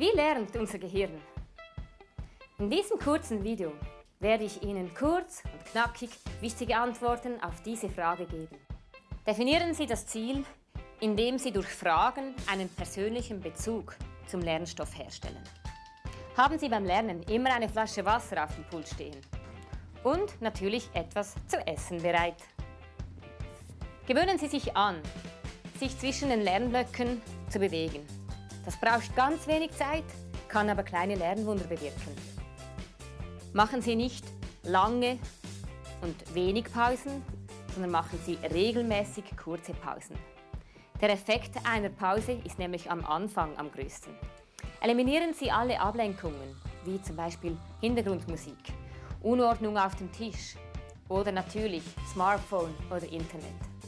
Wie lernt unser Gehirn? In diesem kurzen Video werde ich Ihnen kurz und knackig wichtige Antworten auf diese Frage geben. Definieren Sie das Ziel, indem Sie durch Fragen einen persönlichen Bezug zum Lernstoff herstellen. Haben Sie beim Lernen immer eine Flasche Wasser auf dem Pult stehen und natürlich etwas zu essen bereit. Gewöhnen Sie sich an, sich zwischen den Lernblöcken zu bewegen. Das braucht ganz wenig Zeit, kann aber kleine Lernwunder bewirken. Machen Sie nicht lange und wenig Pausen, sondern machen Sie regelmäßig kurze Pausen. Der Effekt einer Pause ist nämlich am Anfang am größten. Eliminieren Sie alle Ablenkungen, wie zum Beispiel Hintergrundmusik, Unordnung auf dem Tisch oder natürlich Smartphone oder Internet.